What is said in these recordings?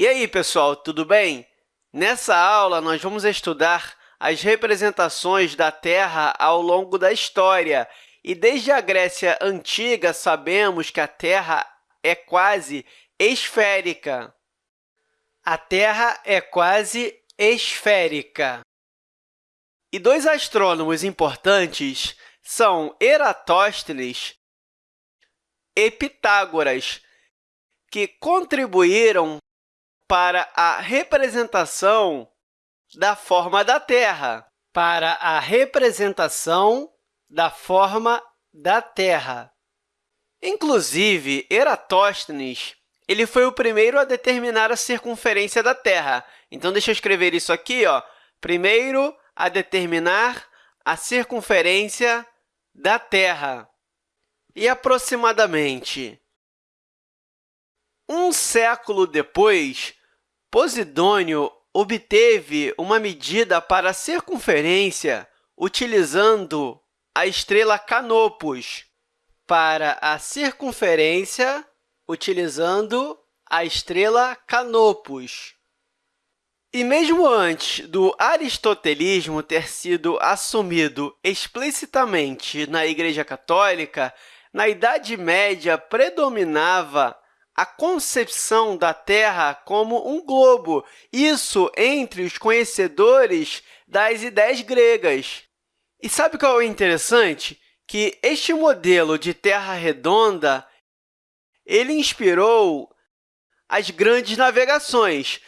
E aí, pessoal, tudo bem? Nessa aula, nós vamos estudar as representações da Terra ao longo da história. E desde a Grécia Antiga, sabemos que a Terra é quase esférica. A Terra é quase esférica. E dois astrônomos importantes são Eratóstenes e Pitágoras, que contribuíram para a representação da forma da Terra. Para a representação da forma da Terra. Inclusive, Eratóstenes ele foi o primeiro a determinar a circunferência da Terra. Então, deixa eu escrever isso aqui. Ó. Primeiro a determinar a circunferência da Terra. E aproximadamente um século depois, Posidônio obteve uma medida para a circunferência utilizando a estrela Canopus. Para a circunferência utilizando a estrela Canopus. E mesmo antes do aristotelismo ter sido assumido explicitamente na Igreja Católica, na Idade Média predominava a concepção da Terra como um globo, isso entre os conhecedores das ideias gregas. E sabe qual é interessante? Que este modelo de Terra redonda ele inspirou as grandes navegações.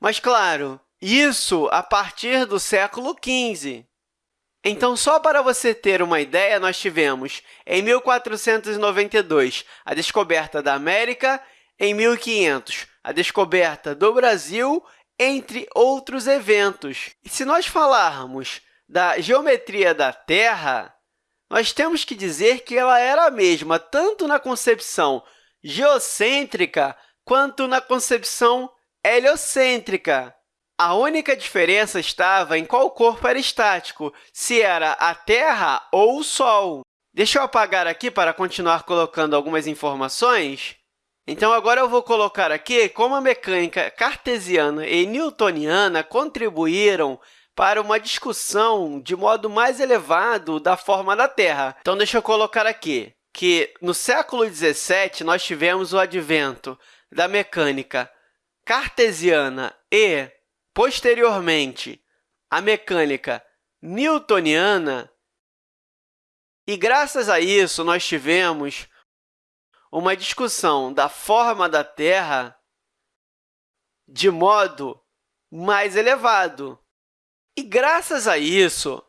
Mas, claro, isso a partir do século XV. Então, só para você ter uma ideia, nós tivemos, em 1492, a descoberta da América, em 1500, a descoberta do Brasil, entre outros eventos. E se nós falarmos da geometria da Terra, nós temos que dizer que ela era a mesma tanto na concepção geocêntrica quanto na concepção heliocêntrica. A única diferença estava em qual corpo era estático, se era a Terra ou o Sol. Deixa eu apagar aqui para continuar colocando algumas informações. Então, agora eu vou colocar aqui como a mecânica cartesiana e newtoniana contribuíram para uma discussão de modo mais elevado da forma da Terra. Então, deixa eu colocar aqui que, no século XVII, nós tivemos o advento da mecânica cartesiana e, posteriormente, a mecânica newtoniana, e, graças a isso, nós tivemos uma discussão da forma da Terra de modo mais elevado. E, graças a isso,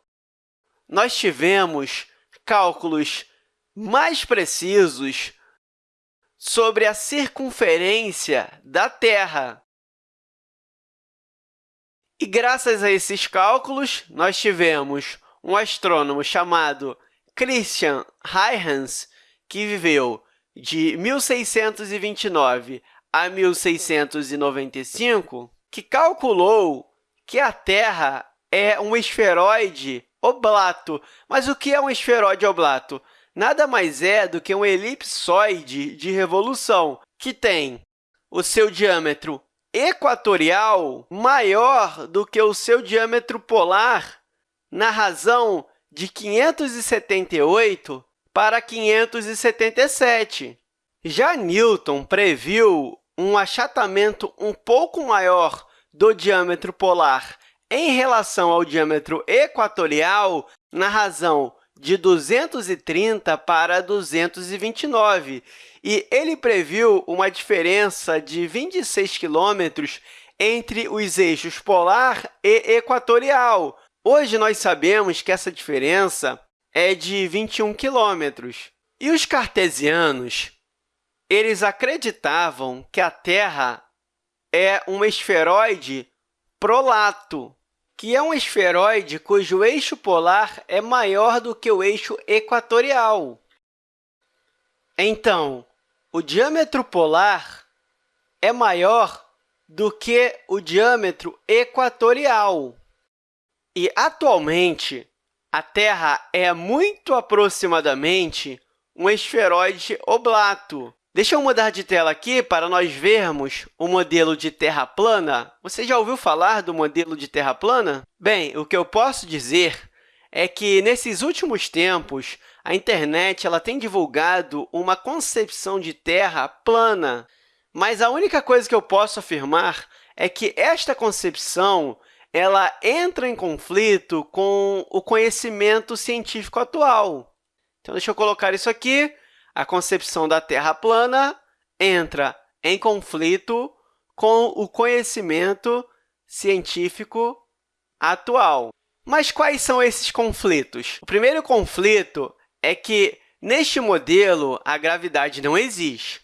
nós tivemos cálculos mais precisos sobre a circunferência da Terra. E, graças a esses cálculos, nós tivemos um astrônomo chamado Christian Huygens, que viveu de 1629 a 1695, que calculou que a Terra é um esferoide oblato. Mas o que é um esferoide oblato? Nada mais é do que um elipsoide de revolução, que tem o seu diâmetro equatorial maior do que o seu diâmetro polar, na razão de 578 para 577. Já Newton previu um achatamento um pouco maior do diâmetro polar em relação ao diâmetro equatorial na razão de 230 para 229, e ele previu uma diferença de 26 quilômetros entre os eixos polar e equatorial. Hoje, nós sabemos que essa diferença é de 21 quilômetros. E os cartesianos eles acreditavam que a Terra é um esferoide prolato, que é um esferoide cujo eixo polar é maior do que o eixo equatorial. Então, o diâmetro polar é maior do que o diâmetro equatorial. E, atualmente, a Terra é muito aproximadamente um esferoide oblato. Deixa eu mudar de tela aqui para nós vermos o modelo de Terra plana. Você já ouviu falar do modelo de Terra plana? Bem, o que eu posso dizer é que, nesses últimos tempos, a internet ela tem divulgado uma concepção de Terra plana, mas a única coisa que eu posso afirmar é que esta concepção ela entra em conflito com o conhecimento científico atual. Então, deixa eu colocar isso aqui a concepção da Terra plana entra em conflito com o conhecimento científico atual. Mas quais são esses conflitos? O primeiro conflito é que, neste modelo, a gravidade não existe.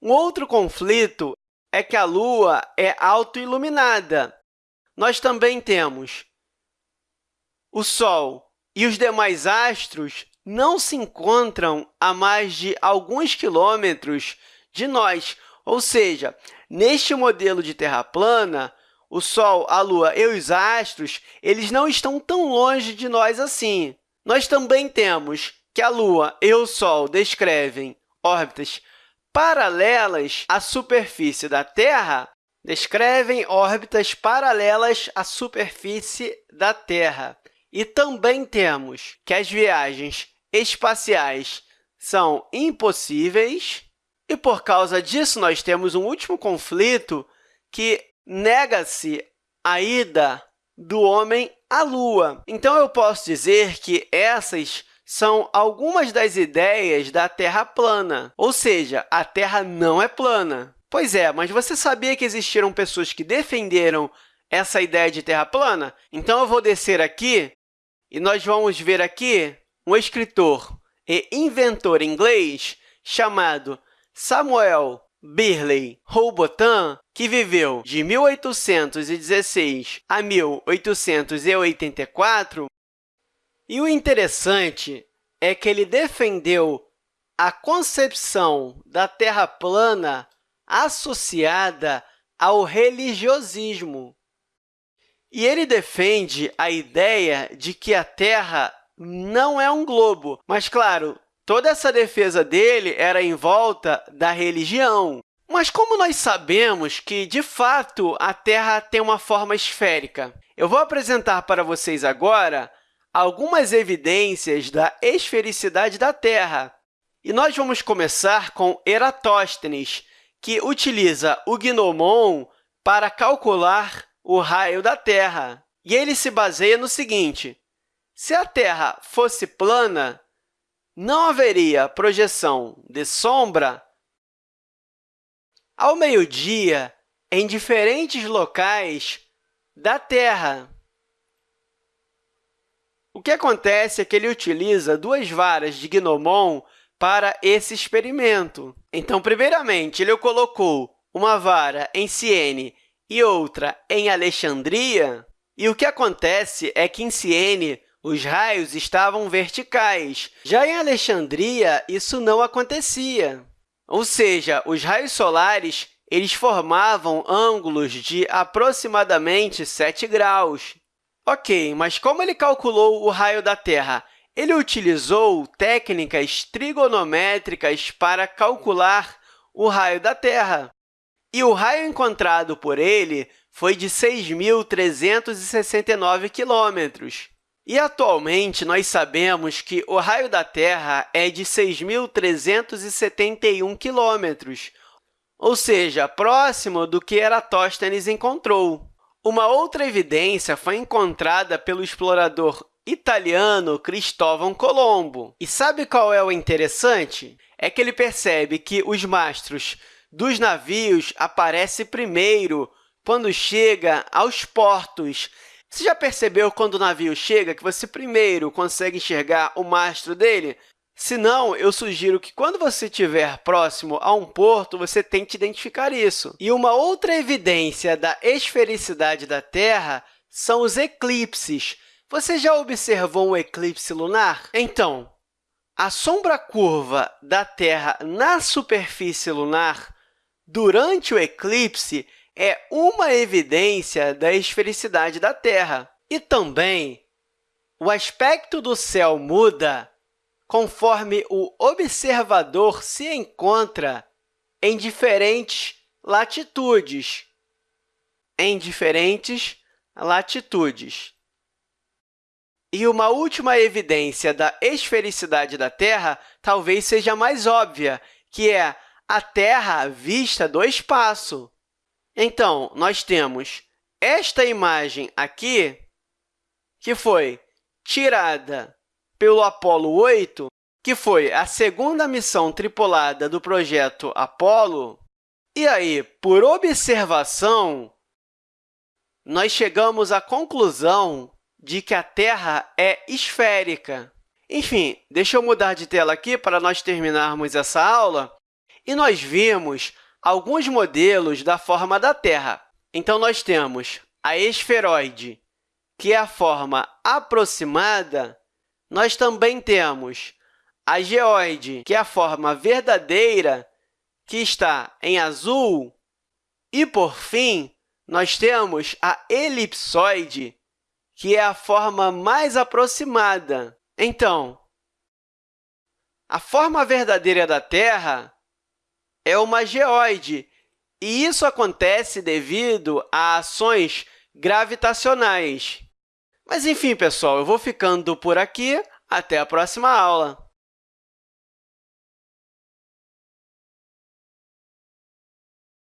Um outro conflito é que a Lua é autoiluminada. Nós também temos o Sol e os demais astros não se encontram a mais de alguns quilômetros de nós. Ou seja, neste modelo de Terra plana, o Sol, a Lua e os astros eles não estão tão longe de nós assim. Nós também temos que a Lua e o Sol descrevem órbitas paralelas à superfície da Terra, descrevem órbitas paralelas à superfície da Terra. E também temos que as viagens espaciais são impossíveis, e, por causa disso, nós temos um último conflito que nega-se a ida do homem à Lua. Então, eu posso dizer que essas são algumas das ideias da Terra plana, ou seja, a Terra não é plana. Pois é, mas você sabia que existiram pessoas que defenderam essa ideia de Terra plana? Então, eu vou descer aqui e nós vamos ver aqui um escritor e inventor inglês chamado Samuel Birley Robotham, que viveu de 1816 a 1884. E o interessante é que ele defendeu a concepção da Terra plana associada ao religiosismo. E ele defende a ideia de que a Terra não é um globo. Mas, claro, toda essa defesa dele era em volta da religião. Mas como nós sabemos que, de fato, a Terra tem uma forma esférica? Eu vou apresentar para vocês agora algumas evidências da esfericidade da Terra. E nós vamos começar com Eratóstenes, que utiliza o gnomon para calcular o raio da Terra. E ele se baseia no seguinte, se a Terra fosse plana, não haveria projeção de sombra ao meio-dia em diferentes locais da Terra. O que acontece é que ele utiliza duas varas de Gnomon para esse experimento. Então, primeiramente, ele colocou uma vara em Siene e outra em Alexandria, e o que acontece é que em Siene os raios estavam verticais. Já em Alexandria, isso não acontecia. Ou seja, os raios solares eles formavam ângulos de aproximadamente 7 graus. Ok, mas como ele calculou o raio da Terra? Ele utilizou técnicas trigonométricas para calcular o raio da Terra. E o raio encontrado por ele foi de 6.369 quilômetros. E, atualmente, nós sabemos que o raio da Terra é de 6.371 quilômetros, ou seja, próximo do que Eratóstenes encontrou. Uma outra evidência foi encontrada pelo explorador italiano Cristóvão Colombo. E sabe qual é o interessante? É que ele percebe que os mastros dos navios aparecem primeiro quando chega aos portos você já percebeu quando o navio chega que você primeiro consegue enxergar o mastro dele? Se não, eu sugiro que, quando você estiver próximo a um porto, você tente identificar isso. E uma outra evidência da esfericidade da Terra são os eclipses. Você já observou um eclipse lunar? Então, a sombra curva da Terra na superfície lunar durante o eclipse é uma evidência da esfericidade da Terra. E também, o aspecto do céu muda conforme o observador se encontra em diferentes latitudes. Em diferentes latitudes. E uma última evidência da esfericidade da Terra talvez seja mais óbvia, que é a Terra vista do espaço. Então, nós temos esta imagem aqui, que foi tirada pelo Apollo 8, que foi a segunda missão tripulada do projeto Apollo. E aí, por observação, nós chegamos à conclusão de que a Terra é esférica. Enfim, deixa eu mudar de tela aqui para nós terminarmos essa aula. E nós vimos alguns modelos da forma da Terra. Então, nós temos a esferoide, que é a forma aproximada. Nós também temos a geoide, que é a forma verdadeira, que está em azul. E, por fim, nós temos a elipsoide, que é a forma mais aproximada. Então, a forma verdadeira da Terra é uma geoide, e isso acontece devido a ações gravitacionais. Mas, enfim, pessoal, eu vou ficando por aqui. Até a próxima aula!